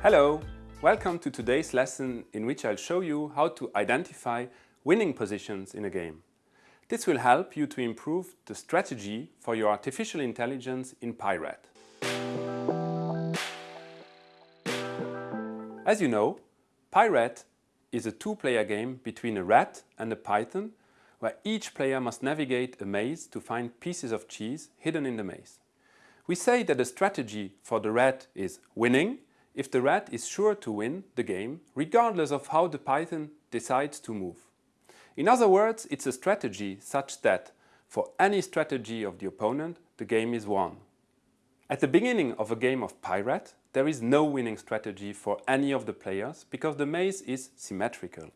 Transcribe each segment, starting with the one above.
Hello! Welcome to today's lesson in which I'll show you how to identify winning positions in a game. This will help you to improve the strategy for your artificial intelligence in PyRat. As you know, PyRat is a two-player game between a rat and a python where each player must navigate a maze to find pieces of cheese hidden in the maze. We say that the strategy for the rat is winning if the rat is sure to win the game regardless of how the python decides to move. In other words, it's a strategy such that for any strategy of the opponent, the game is won. At the beginning of a game of PyRat, there is no winning strategy for any of the players because the maze is symmetrical.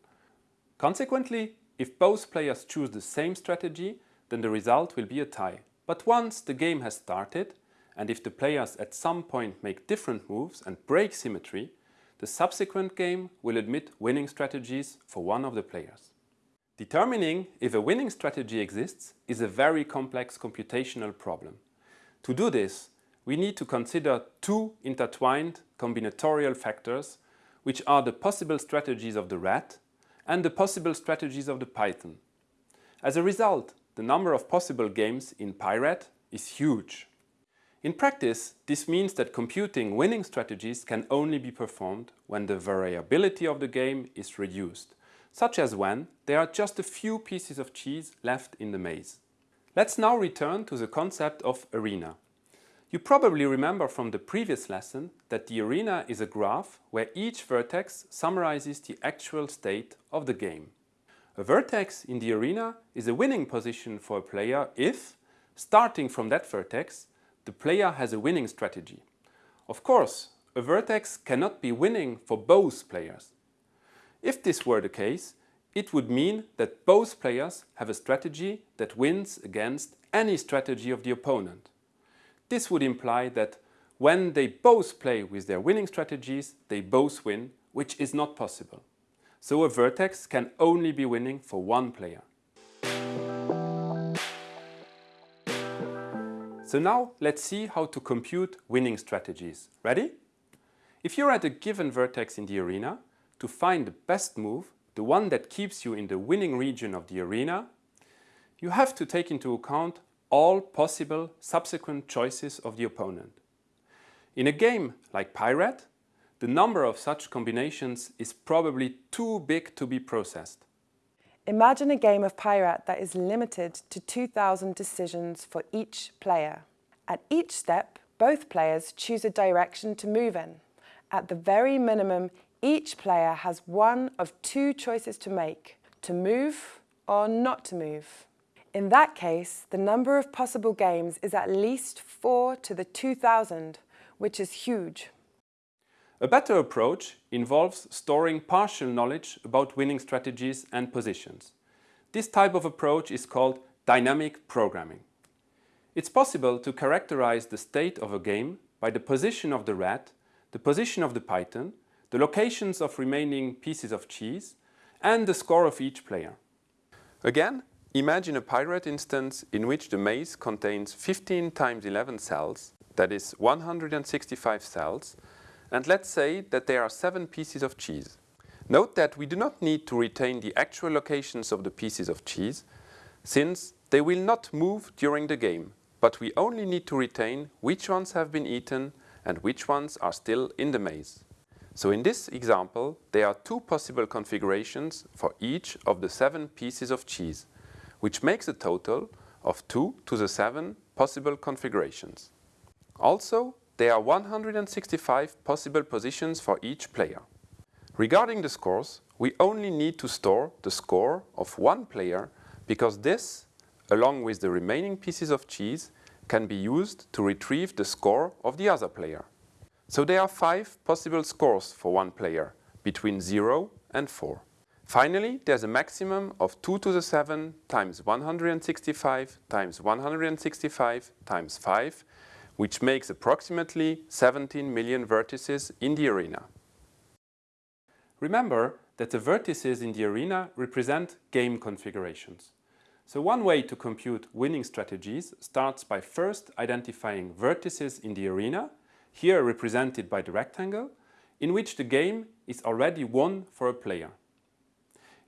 Consequently, if both players choose the same strategy, then the result will be a tie. But once the game has started, and if the players at some point make different moves and break symmetry, the subsequent game will admit winning strategies for one of the players. Determining if a winning strategy exists is a very complex computational problem. To do this, we need to consider two intertwined combinatorial factors which are the possible strategies of the rat and the possible strategies of the python. As a result, the number of possible games in PyRat is huge. In practice, this means that computing winning strategies can only be performed when the variability of the game is reduced, such as when there are just a few pieces of cheese left in the maze. Let's now return to the concept of arena. You probably remember from the previous lesson that the arena is a graph where each vertex summarizes the actual state of the game. A vertex in the arena is a winning position for a player if, starting from that vertex, the player has a winning strategy. Of course, a vertex cannot be winning for both players. If this were the case, it would mean that both players have a strategy that wins against any strategy of the opponent. This would imply that when they both play with their winning strategies, they both win, which is not possible. So a vertex can only be winning for one player. So now let's see how to compute winning strategies. Ready? If you're at a given vertex in the arena, to find the best move, the one that keeps you in the winning region of the arena, you have to take into account all possible subsequent choices of the opponent. In a game like PyRat, the number of such combinations is probably too big to be processed. Imagine a game of PyRat that is limited to 2,000 decisions for each player. At each step, both players choose a direction to move in. At the very minimum, each player has one of two choices to make, to move or not to move. In that case, the number of possible games is at least 4 to the 2000, which is huge. A better approach involves storing partial knowledge about winning strategies and positions. This type of approach is called dynamic programming. It's possible to characterize the state of a game by the position of the rat, the position of the python, the locations of remaining pieces of cheese, and the score of each player. Again, Imagine a PyRat instance in which the maze contains 15 times 11 cells, that is 165 cells, and let's say that there are 7 pieces of cheese. Note that we do not need to retain the actual locations of the pieces of cheese, since they will not move during the game, but we only need to retain which ones have been eaten and which ones are still in the maze. So in this example, there are two possible configurations for each of the seven pieces of cheese which makes a total of 2 to the 7 possible configurations. Also, there are 165 possible positions for each player. Regarding the scores, we only need to store the score of one player because this, along with the remaining pieces of cheese, can be used to retrieve the score of the other player. So there are five possible scores for one player, between 0 and 4. Finally, there's a maximum of 2 to the 7 times 165 times 165 times 5, which makes approximately 17 million vertices in the arena. Remember that the vertices in the arena represent game configurations. So one way to compute winning strategies starts by first identifying vertices in the arena, here represented by the rectangle, in which the game is already won for a player.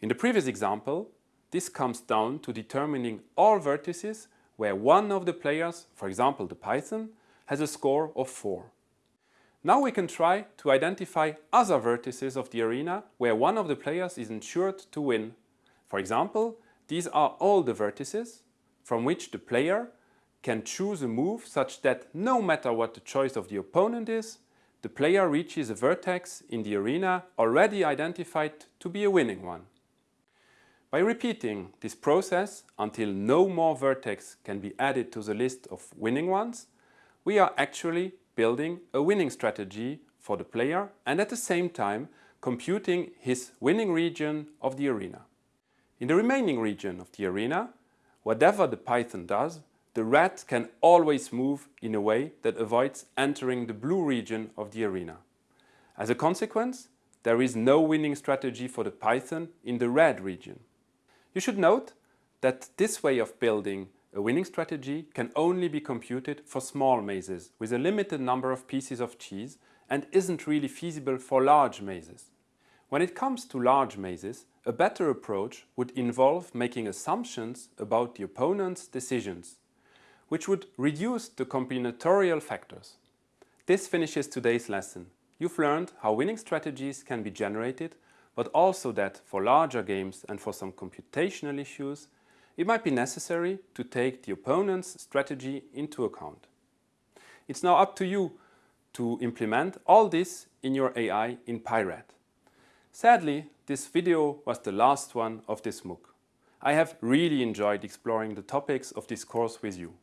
In the previous example, this comes down to determining all vertices where one of the players, for example the Python, has a score of 4. Now we can try to identify other vertices of the arena where one of the players is ensured to win. For example, these are all the vertices from which the player can choose a move such that no matter what the choice of the opponent is, the player reaches a vertex in the arena already identified to be a winning one. By repeating this process until no more vertex can be added to the list of winning ones, we are actually building a winning strategy for the player and at the same time computing his winning region of the arena. In the remaining region of the arena, whatever the Python does, the rat can always move in a way that avoids entering the blue region of the arena. As a consequence, there is no winning strategy for the Python in the red region. You should note that this way of building a winning strategy can only be computed for small mazes with a limited number of pieces of cheese and isn't really feasible for large mazes. When it comes to large mazes, a better approach would involve making assumptions about the opponent's decisions which would reduce the combinatorial factors. This finishes today's lesson. You've learned how winning strategies can be generated, but also that for larger games and for some computational issues, it might be necessary to take the opponent's strategy into account. It's now up to you to implement all this in your AI in PyRat. Sadly, this video was the last one of this MOOC. I have really enjoyed exploring the topics of this course with you.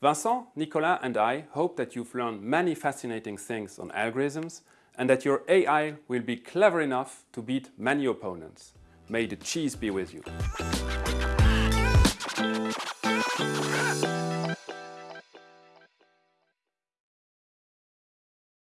Vincent, Nicolas and I hope that you've learned many fascinating things on algorithms and that your AI will be clever enough to beat many opponents. May the cheese be with you.